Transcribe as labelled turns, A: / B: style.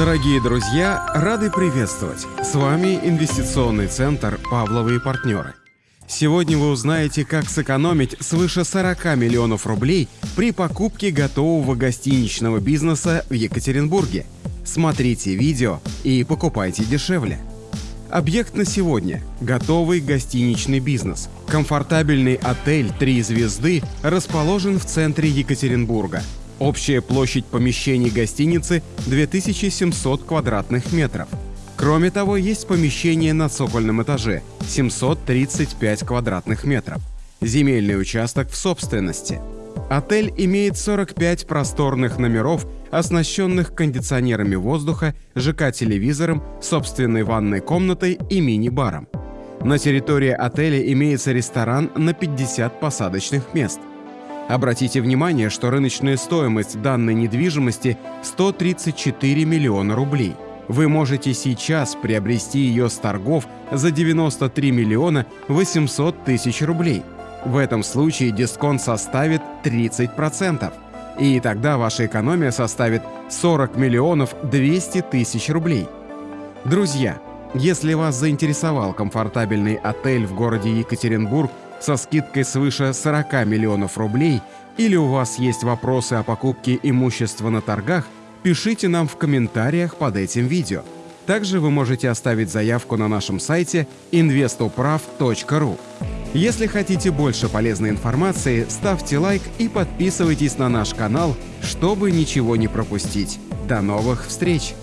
A: Дорогие друзья, рады приветствовать! С вами инвестиционный центр «Павловы и партнеры». Сегодня вы узнаете, как сэкономить свыше 40 миллионов рублей при покупке готового гостиничного бизнеса в Екатеринбурге. Смотрите видео и покупайте дешевле. Объект на сегодня – готовый гостиничный бизнес. Комфортабельный отель «Три звезды» расположен в центре Екатеринбурга. Общая площадь помещений гостиницы – 2700 квадратных метров. Кроме того, есть помещение на цокольном этаже – 735 квадратных метров. Земельный участок в собственности. Отель имеет 45 просторных номеров, оснащенных кондиционерами воздуха, ЖК-телевизором, собственной ванной комнатой и мини-баром. На территории отеля имеется ресторан на 50 посадочных мест. Обратите внимание, что рыночная стоимость данной недвижимости 134 миллиона рублей – вы можете сейчас приобрести ее с торгов за 93 миллиона 800 тысяч рублей. В этом случае дисконт составит 30%, и тогда ваша экономия составит 40 миллионов 200 тысяч рублей. Друзья, если вас заинтересовал комфортабельный отель в городе Екатеринбург со скидкой свыше 40 миллионов рублей или у вас есть вопросы о покупке имущества на торгах – пишите нам в комментариях под этим видео. Также вы можете оставить заявку на нашем сайте investoprav.ru. Если хотите больше полезной информации, ставьте лайк и подписывайтесь на наш канал, чтобы ничего не пропустить. До новых встреч!